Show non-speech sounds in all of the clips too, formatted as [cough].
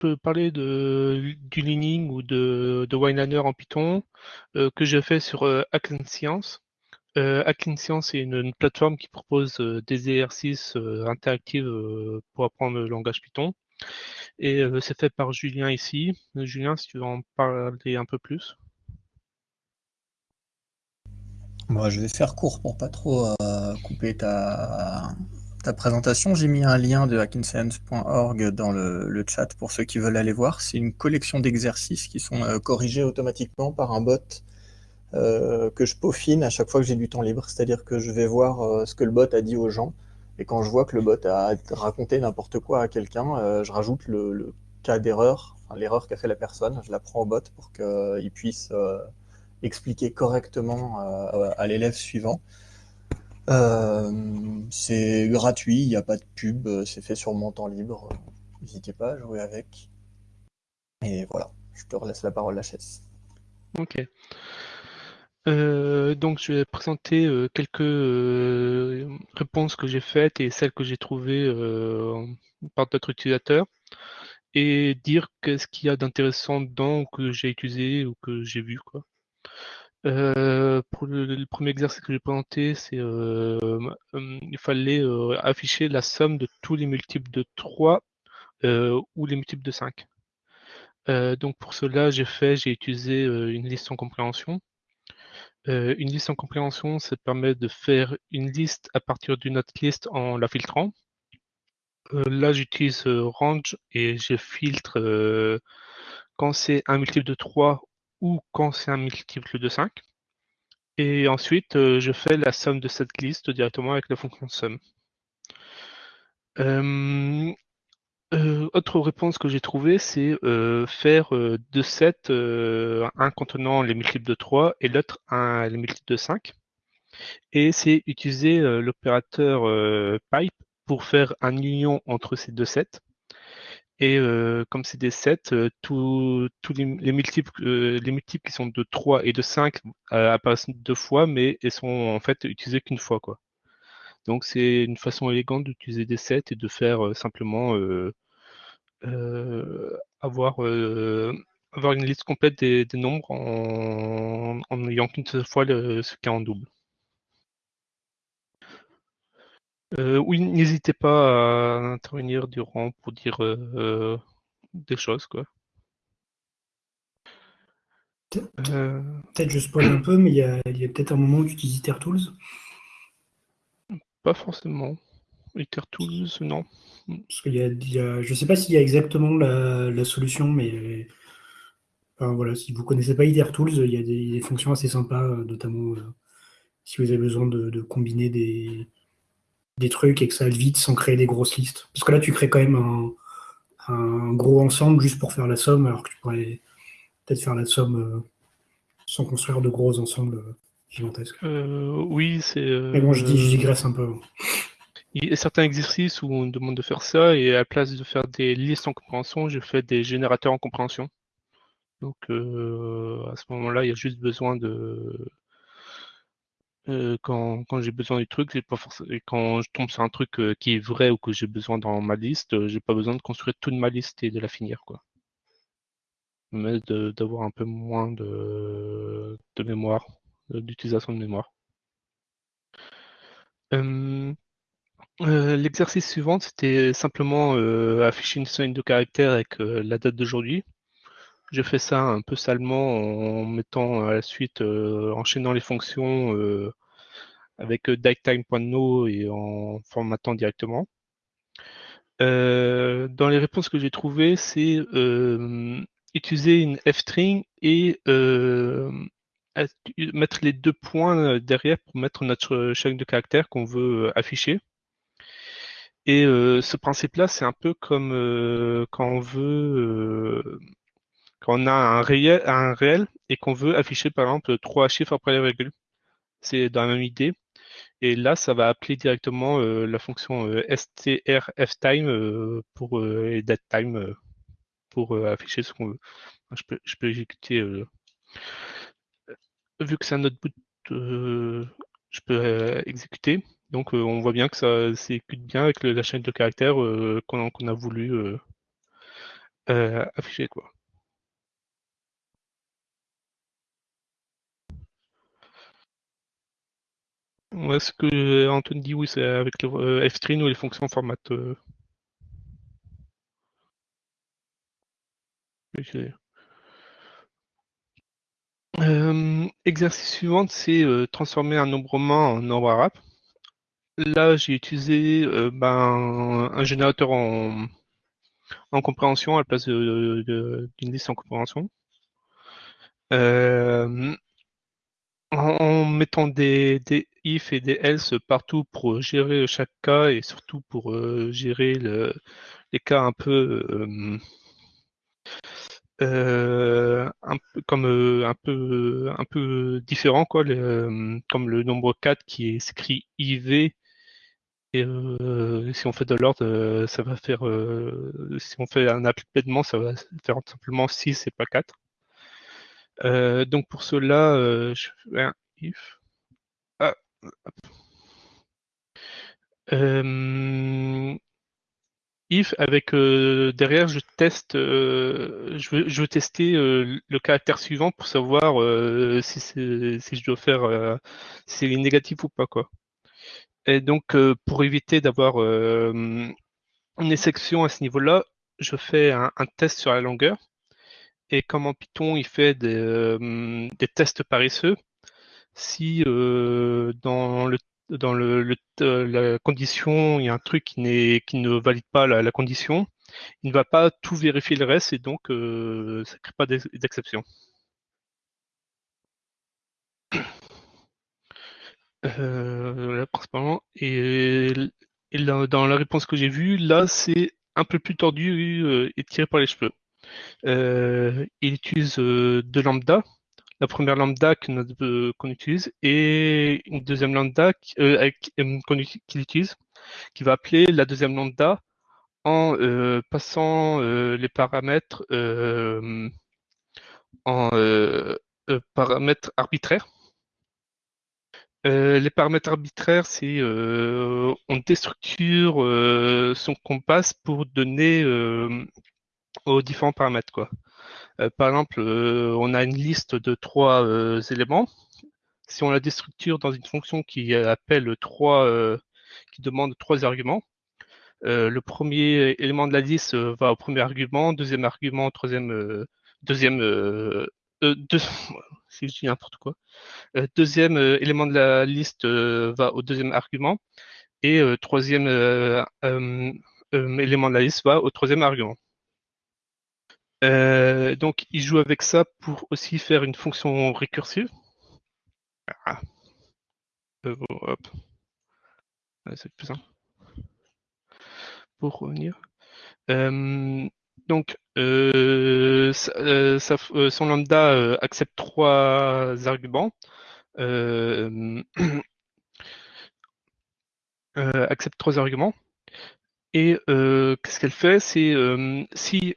peux parler de, du leaning ou de, de en Python euh, que j'ai fait sur euh, Science. Euh, Science est une, plateforme qui propose euh, des exercices interactifs pour apprendre le langage Python. Et c'est fait par Julien ici. Julien, si tu veux en parler un peu plus. Moi, je vais faire court pour pas trop couper ta, ta présentation, j'ai mis un lien de hackinscience.org dans le, chat pour ceux qui veulent aller voir. C'est une collection d'exercices qui sont euh, corrigés automatiquement par un bot euh, que je peaufine à chaque fois que j'ai du temps libre. C'est-à-dire que je vais voir euh, ce que le bot a dit aux gens. Et quand je vois que le bot a raconté n'importe quoi à quelqu'un, je rajoute le, cas d'erreur, l'erreur qu'a fait la personne. Je la prends au bot pour qu'il puisse expliquer correctement à l'élève suivant. Euh, c'est gratuit, il n'y a pas de pub, euh, c'est fait sur mon temps libre. N'hésitez pas à jouer avec. Et voilà, je te relaisse la parole, chaise. Ok. Euh, donc je vais présenter quelques réponses que j'ai faites et celles que j'ai trouvées par d'autres utilisateurs et dire qu'est-ce qu'il y a d'intéressant dedans ou que j'ai utilisé ou que j'ai vu quoi. Euh, pour le, premier exercice que j'ai présenté, c'est euh, il fallait euh, afficher la somme de tous les multiples de 3 ou les multiples de 5. donc pour cela, j'ai fait, j'ai utilisé une liste en compréhension. une liste en compréhension, ça permet de faire une liste à partir d'une autre liste en la filtrant. là, j'utilise range et je filtre quand c'est un multiple de 3 ou quand c'est un multiple de 5. Et ensuite, euh, je fais la somme de cette liste directement avec la fonction sum. Euh, euh, autre réponse que j'ai trouvée, c'est faire deux sets, un contenant les multiples de 3 et l'autre les multiples de 5. Et c'est utiliser l'opérateur pipe pour faire un union entre ces deux sets. Et euh, comme c'est des sets, euh, tous les, multiples, euh, les multiples qui sont de 3 et de 5 apparaissent deux fois, mais elles sont en fait utilisées qu'une fois. Donc c'est une façon élégante d'utiliser des sets et de faire simplement avoir, une liste complète des, nombres en, n'ayant qu'une seule fois ce qui est en double. Euh, oui, n'hésitez pas à intervenir durant pour dire euh, des choses, quoi. Euh. Peut-être je spoil un peu, mais il y a, peut-être un moment où tu utilises Pas forcément. TerTools, non. Parce qu'il y, a, je sais pas s'il y a exactement la, solution, mais voilà, si vous connaissez pas ITerTools, il y a des, fonctions assez sympas, notamment si vous avez besoin de combiner des, des trucs et que ça aille vite sans créer des grosses listes. Parce que là, tu crées quand même un, gros ensemble juste pour faire la somme, alors que tu pourrais peut-être faire la somme euh, sans construire de gros ensembles euh, gigantesques. Euh, oui, c'est. Mais bon, je, dis, je digresse un peu. Il y a certains exercices où on demande de faire ça, et à la place de faire des listes en compréhension, je fais des générateurs en compréhension. Donc à ce moment-là, il y a juste besoin de, euh, quand, j'ai besoin du truc, pas forcément, quand je tombe sur un truc euh, qui est vrai ou que j'ai besoin dans ma liste, euh, j'ai pas besoin de construire toute ma liste et de la finir, quoi. Mais d'avoir un peu moins de, mémoire, d'utilisation de mémoire. L'exercice suivant, c'était simplement afficher une scène de caractère avec la date d'aujourd'hui. Je fais ça un peu salement en mettant à la suite, enchaînant les fonctions avec euh, datetime.no et en formatant directement. Euh, dans les réponses que j'ai trouvées, c'est euh, utiliser une f-string et mettre les deux points derrière pour mettre notre chaîne de caractères qu'on veut afficher. Et ce principe-là, c'est un peu comme quand on veut, quand on a un réel, et qu'on veut afficher par exemple trois chiffres après les virgules. C'est dans la même idée. Et là, ça va appeler directement euh, la fonction euh, strftime euh, pour et datetime pour afficher ce qu'on veut. Je peux, exécuter. vu que c'est un bout, je peux exécuter. Donc on voit bien que ça s'exécute bien avec la chaîne de caractères qu'on a voulu affiché quoi. Ouais, ce que Antoine dit, oui, c'est avec le string ou les fonctions format. exercice suivant, c'est transformer un nombre romain en nombre arabe. Là, j'ai utilisé ben, un générateur en, en compréhension à la place d'une liste en compréhension. en, mettant des, if et des else partout pour gérer chaque cas et surtout pour gérer le, les cas un peu euh, peu comme euh, un peu un différent quoi, euh, comme le nombre 4 qui est écrit IV et si on fait de l'ordre, ça va faire si on fait un appellement, ça va faire simplement 6 et pas 4. donc pour cela, je fais un if. Ah, if avec euh, derrière je teste euh, je, veux, tester euh, le caractère suivant pour savoir si, je dois faire si c'est négatif ou pas quoi. Et donc pour éviter d'avoir une exception à ce niveau là je fais un, test sur la longueur. Et comme en Python il fait des tests paresseux si dans le dans le, la condition, il y a un truc qui, qui ne valide pas la, condition, il ne va pas tout vérifier le reste et donc euh, ça ne crée pas d'exception. Euh, et, dans la réponse que j'ai vue, là c'est un peu plus tordu euh, et tiré par les cheveux. il utilise de lambda, la première lambda euh, qu'on utilise et une deuxième lambda euh, euh, qu'il utilise, qui va appeler la deuxième lambda en passant les paramètres en paramètres arbitraires. les paramètres arbitraires, c'est on déstructure son compass pour donner aux différents paramètres. Quoi. Euh, par exemple, euh, on a une liste de trois euh, éléments. Si on la déstructure dans une fonction qui appelle trois, qui demande trois arguments, le premier élément de la liste va au premier argument, deuxième argument, troisième, deuxième, deux, [laughs] si je dis n'importe quoi. deuxième élément de la liste va au deuxième argument et troisième élément de la liste va au troisième argument. Euh, donc, il joue avec ça pour aussi faire une fonction récursive. Ah. Euh, hop. C'est plus simple. Pour revenir. Euh, donc, son lambda accepte trois arguments. [clears throat] accepte trois arguments. Et qu'est-ce qu'elle fait? C'est si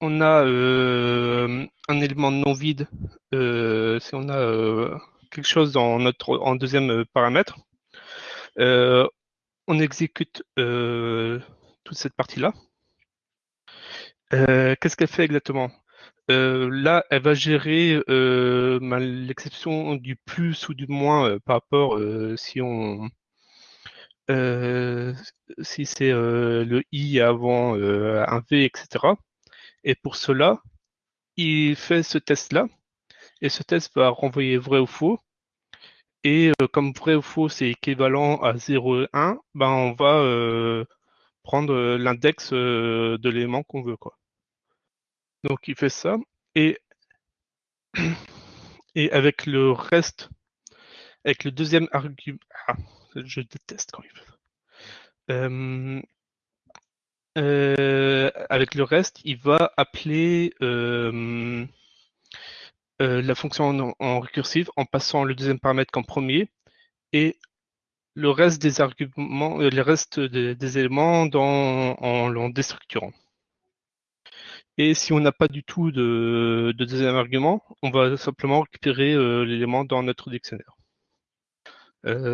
on a euh, un élément non vide, euh, si on a euh, quelque chose dans notre en deuxième paramètre, on exécute toute cette partie-là. Qu'est-ce qu'elle fait exactement? Là, elle va gérer l'exception du plus ou du moins par rapport si on si c'est le i avant un v, etc. Et pour cela, il fait ce test-là. Et ce test va renvoyer vrai ou faux. Et euh, comme vrai ou faux, c'est équivalent à 0 et 1, ben on va euh, prendre euh, l'index de l'élément qu'on veut. Quoi. Donc il fait ça. Et, [clears throat] et avec le reste, avec le deuxième argument. Ah, je déteste quand il fait ça. Euh, avec le reste, il va appeler euh, euh, la fonction en, récursive en passant le deuxième paramètre comme premier et le reste des arguments, éléments dans, en, déstructurant. Et si on n'a pas du tout de, deuxième argument, on va simplement récupérer l'élément dans notre dictionnaire.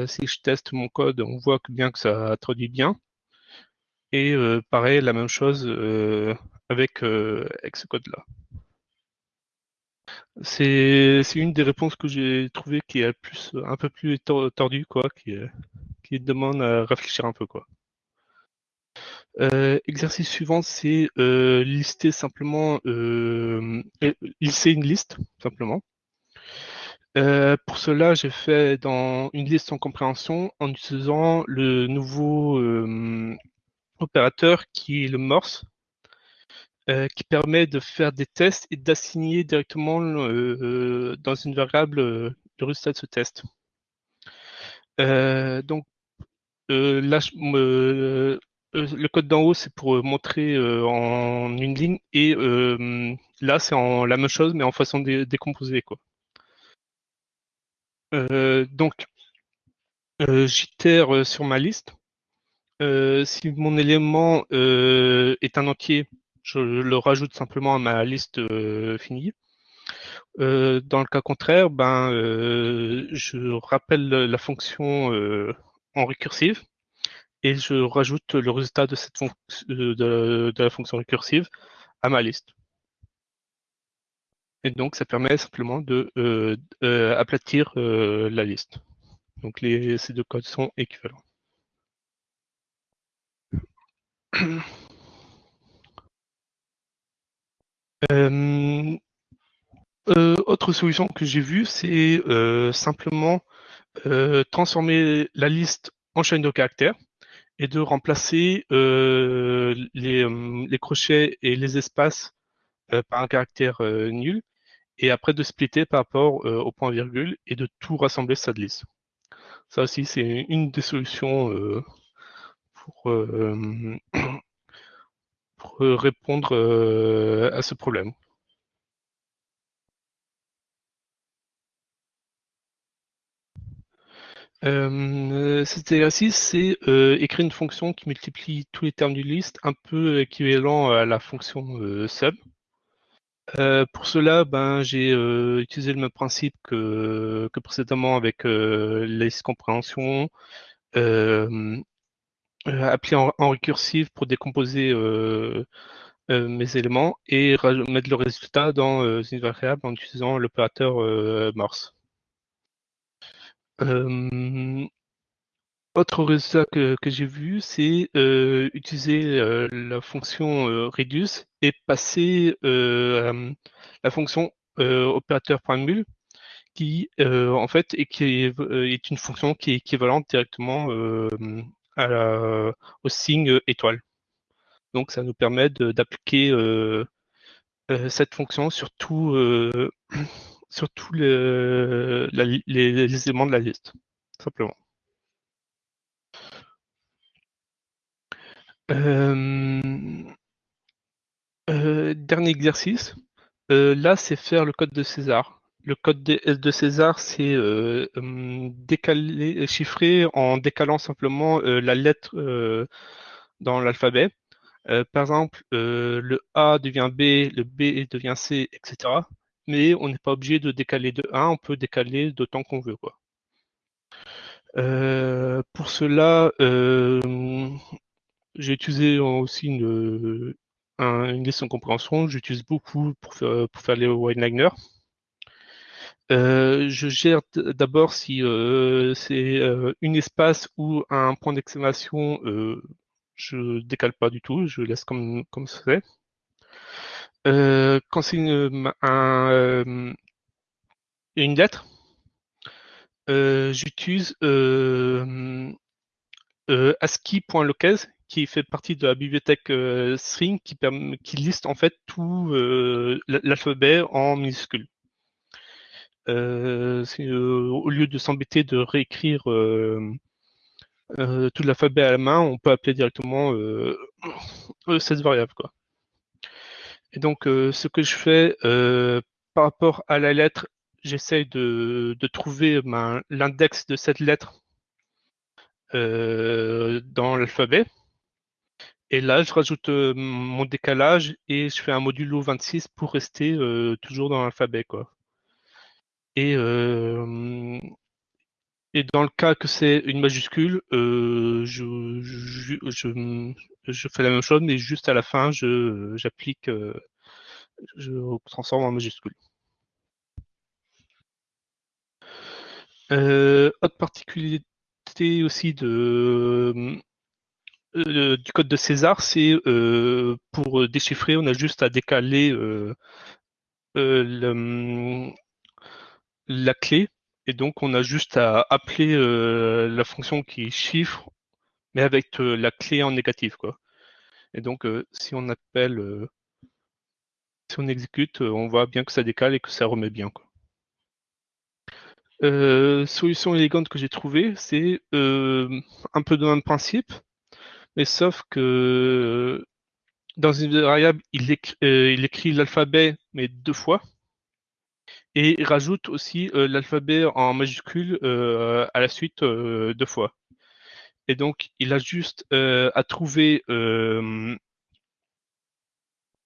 si je teste mon code, on voit que bien que ça traduit bien. Et euh, pareil, la même chose euh, avec, avec ce code-là. C'est une des réponses que j'ai trouvé qui est plus, un peu plus tordue, quoi, qui, qui demande à réfléchir un peu, quoi. Euh, exercice suivant, c'est euh, lister simplement, euh, lister une liste, simplement. pour cela, j'ai fait dans une liste en compréhension en utilisant le nouveau opérateur qui est le morse, qui permet de faire des tests et d'assigner directement dans une variable le résultat de ce test. donc là, euh, le code d'en haut, c'est pour euh, montrer euh, en une ligne, et là, c'est la même chose, mais en façon de décomposer. Quoi. donc, j'itère sur ma liste. Si mon élément est un entier, je le rajoute simplement à ma liste finie. dans le cas contraire, ben, je rappelle la fonction en récursive et je rajoute le résultat de, cette la fonction récursive à ma liste. Et donc, ça permet simplement de euh, euh, aplatir euh, la liste. Donc, les, ces deux codes sont équivalents. Autre solution que j'ai vue, c'est simplement transformer la liste en chaîne de caractères et de remplacer euh, les, euh, crochets et les espaces euh, par un caractère nul et après de splitter par rapport au point virgule et de tout rassembler de liste. Ça aussi, c'est une des solutions pour, [clears throat] pour, répondre à ce problème. Euh, cet exercice, c'est euh, écrire une fonction qui multiplie tous les termes d'une liste, un peu équivalent à la fonction euh, sum. pour cela, ben, j'ai utilisé le même principe que précédemment avec la liste compréhension, appelé en, en, récursive pour décomposer mes éléments et mettre le résultat dans une variable en utilisant l'opérateur Morse. Euh, autre résultat que, j'ai vu, c'est euh, utiliser euh, la fonction reduce et passer la fonction opérateur.mul qui en fait est, qui est, une fonction qui est équivalente directement au signe étoile. Donc ça nous permet d'appliquer cette fonction sur tous [clears throat] les, éléments de la liste, simplement. Euh, euh, dernier exercice. Euh, là, c'est faire le code de César. Le code de, César, c'est décaler, chiffrer en décalant simplement la lettre dans l'alphabet. par exemple, le A devient B, le B devient C, etc mais on n'est pas obligé de décaler de 1, on peut décaler d'autant qu'on veut. Euh, pour cela, euh, j'ai utilisé aussi une, liste en compréhension. J'utilise beaucoup pour faire, pour faire les one-liners. Euh, je gère d'abord si c'est une espace ou un point d'exclamation, je décale pas du tout, je laisse comme c'est. Euh, quand c'est une, euh, lettre, euh, j'utilise ASCII.locase qui fait partie de la bibliothèque string qui, qui liste en fait tout l'alphabet en minuscules. Au lieu de s'embêter de réécrire tout l'alphabet à la main, on peut appeler directement cette variable. Et donc, euh, ce que je fais euh, par rapport à la lettre, j'essaye de, trouver ben, l'index de cette lettre euh, dans l'alphabet. Et là, je rajoute mon décalage et je fais un modulo 26 pour rester toujours dans l'alphabet. Et Et dans le cas que c'est une majuscule, euh, je, fais la même chose, mais juste à la fin, j'applique, euh, je transforme en majuscule. Euh, autre particularité aussi de, euh, du code de César, c'est euh, pour déchiffrer, on a juste à décaler euh, la clé et donc on a juste à appeler la fonction qui chiffre mais avec la clé en négatif quoi. Et donc si on appelle si on exécute, on voit bien que ça décale et que ça remet bien quoi. solution élégante que j'ai trouvée, c'est un peu de même principe, mais sauf que dans une variable, il, écrit, l'alphabet, mais deux fois. Et rajoute aussi l'alphabet en majuscule à la suite deux fois. Et donc, il a juste à trouver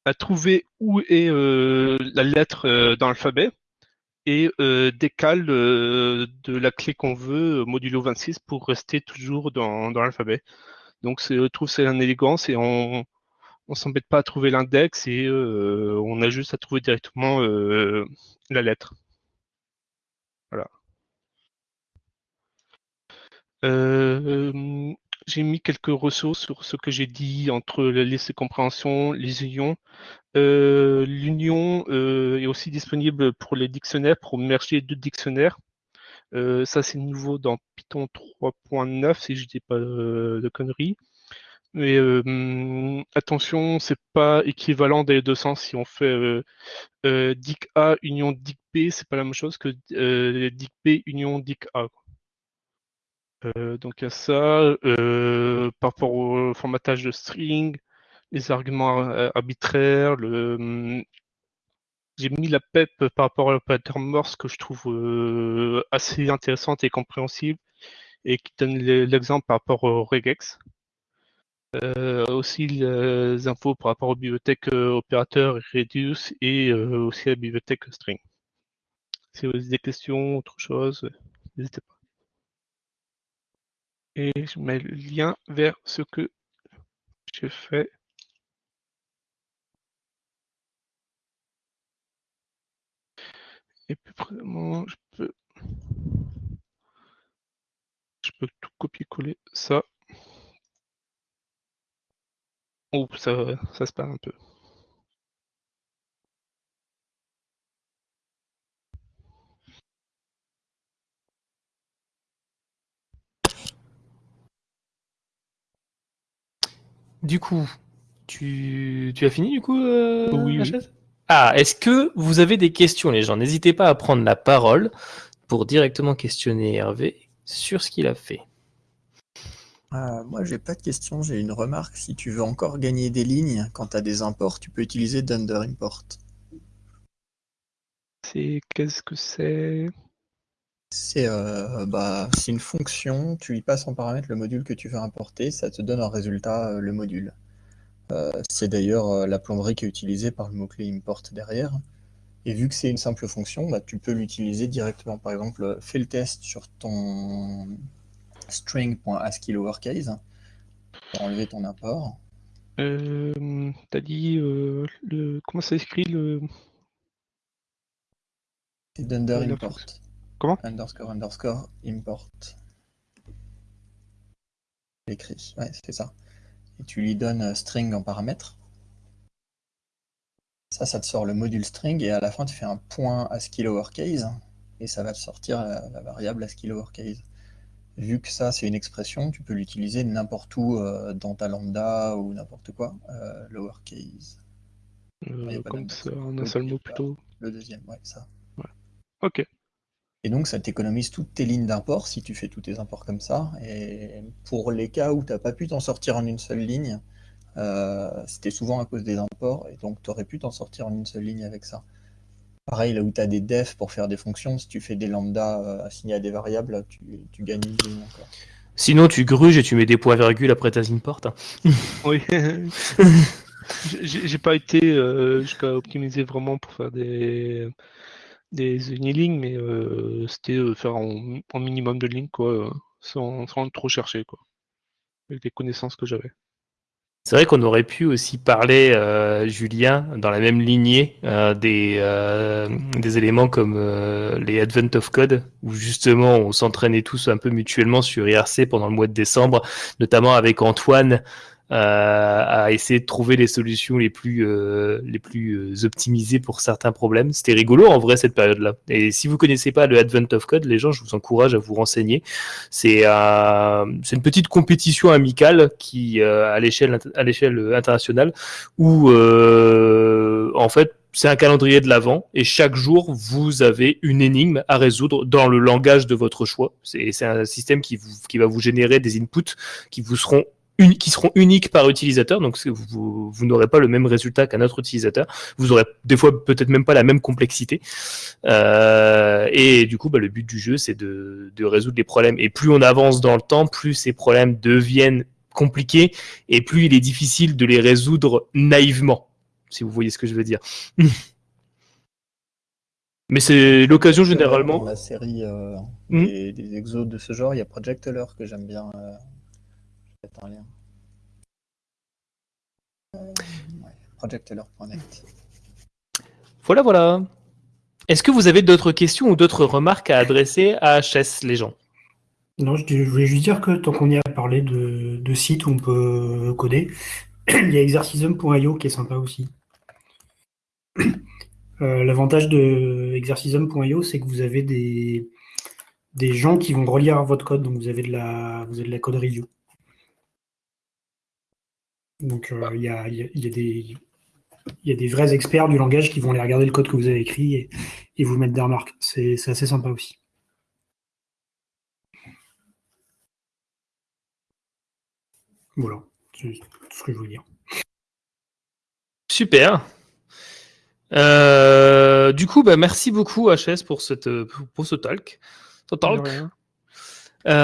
à trouver où est la lettre dans l'alphabet et décale de la clé qu'on veut modulo 26 pour rester toujours dans, dans l'alphabet. Donc je trouve c'est une élégance et on on s'embête pas à trouver l'index et euh, on a juste à trouver directement euh, la lettre. Voilà. Euh, j'ai mis quelques ressources sur ce que j'ai dit entre la liste de compréhension, les unions. L'union est aussi disponible pour les dictionnaires, pour merger deux dictionnaires. ça, c'est nouveau dans Python 3.9, si je dis pas de conneries. Mais euh, attention, c'est pas équivalent les deux sens. Si on fait euh, euh, dic A union dic B, c'est pas la même chose que dic B union dic A. donc il y a ça. par rapport au formatage de string, les arguments arbitraires, j'ai mis la PEP par rapport à l'opérateur Morse que je trouve assez intéressante et compréhensible et qui donne l'exemple par rapport au regex. Euh, aussi les infos par rapport aux bibliothèques euh, opérateurs Reduce et euh, aussi à la bibliothèque String. Si vous avez des questions, autre chose, n'hésitez pas. Et je mets le lien vers ce que j'ai fait. Et puis vraiment, je peux je peux tout copier-coller ça Oups, ça, ça se perd un peu. Du coup, tu, tu as fini du coup euh, Oui, oui. Ah, est-ce que vous avez des questions les gens? N'hésitez pas à prendre la parole pour directement questionner Hervé sur ce qu'il a fait. Euh, moi, j'ai pas de question, j'ai une remarque. Si tu veux encore gagner des lignes, quand tu as des imports, tu peux utiliser Dunder Import. C'est qu'est-ce que c'est? C'est euh, bah, c'est une fonction, tu y passes en paramètre le module que tu veux importer, ça te donne en résultat euh, le module. c'est d'ailleurs la plomberie qui est utilisée par le mot-clé import derrière. Et vu que c'est une simple fonction, bah, tu peux l'utiliser directement. Par exemple, fais le test sur ton string.ascii lowercase pour enlever ton import. Euh, T'as dit euh, le comment ça s'écrit le C'est dunder import. Comment? Underscore underscore import. L'écrit, ouais, c'est ça. Et tu lui donnes euh, string en paramètre. Ça, ça te sort le module string et à la fin tu fais un point ASCII lowercase et ça va te sortir la, la variable ASCII lowercase vu que ça c'est une expression, tu peux l'utiliser n'importe où euh, dans ta lambda ou n'importe quoi, euh, lowercase. Euh, comme ça, en un seul mot plutôt. Le deuxième, ouais, ça. Ok. Et donc ça t'économise toutes tes lignes d'import si tu fais tous tes imports comme ça. Et pour les cas où tu n'as pas pu t'en sortir en une seule ligne, c'était souvent à cause des imports, et donc tu aurais pu t'en sortir en une seule ligne avec ça. Pareil, là où tu as des defs pour faire des fonctions, si tu fais des lambda euh, assignés à des variables, tu, tu gagnes une ligne encore. Sinon, tu gruges et tu mets des points-virgules après ta import. [laughs] oui. [laughs] J'ai pas été euh, jusqu'à optimiser vraiment pour faire des, des unilignes, mais euh, c'était euh, faire en, en minimum de lignes, quoi, sans, sans trop chercher, quoi, avec les connaissances que j'avais. C'est vrai qu'on aurait pu aussi parler, euh, Julien, dans la même lignée, euh, des, euh, des éléments comme euh, les Advent of Code, où justement on s'entraînait tous un peu mutuellement sur IRC pendant le mois de décembre, notamment avec Antoine, à essayer de trouver les solutions les plus, euh, les plus euh, optimisées pour certains problèmes. C'était rigolo en vrai cette période-là. Et si vous connaissez pas le Advent of Code, les gens, je vous encourage à vous renseigner. C'est euh, une petite compétition amicale qui euh, à l'échelle internationale où euh, en fait c'est un calendrier de l'avant et chaque jour vous avez une énigme à résoudre dans le langage de votre choix. C'est un système qui vous qui va vous générer des inputs qui vous seront qui seront uniques par utilisateur, donc vous, vous n'aurez pas le même résultat qu'un autre utilisateur. Vous aurez des fois peut-être même pas la même complexité. Euh, et du coup, bah, le but du jeu, c'est de, de résoudre les problèmes. Et plus on avance dans le temps, plus ces problèmes deviennent compliqués et plus il est difficile de les résoudre naïvement, si vous voyez ce que je veux dire. [laughs] Mais c'est l'occasion Dans généralement. la série euh, Hmm. des, des exos de ce genre, il y a Project Alert que j'aime bien. euh, un lien. Ouais, projectalert.net. Voilà, voilà. Est-ce que vous avez d'autres questions ou d'autres remarques à adresser à HS, les gens? Non, je, je voulais juste dire que tant qu'on y a parlé de, de sites où on peut coder, [clears throat] il y a exercism.io qui est sympa aussi. [clears throat] Euh, L'avantage de exercism.io, c'est que vous avez des, des gens qui vont relire votre code, donc vous avez de la, vous avez de la code review. Donc euh, il y, a, il y a- il y a des, il y a des vrais experts du langage qui vont aller regarder le code que vous avez écrit et, et vous mettre des remarques. C'est assez sympa aussi. Voilà, c'est tout ce que je voulais dire. Super. Euh, du coup, bah, merci beaucoup HS pour, cette, pour ce talk. Ce talk.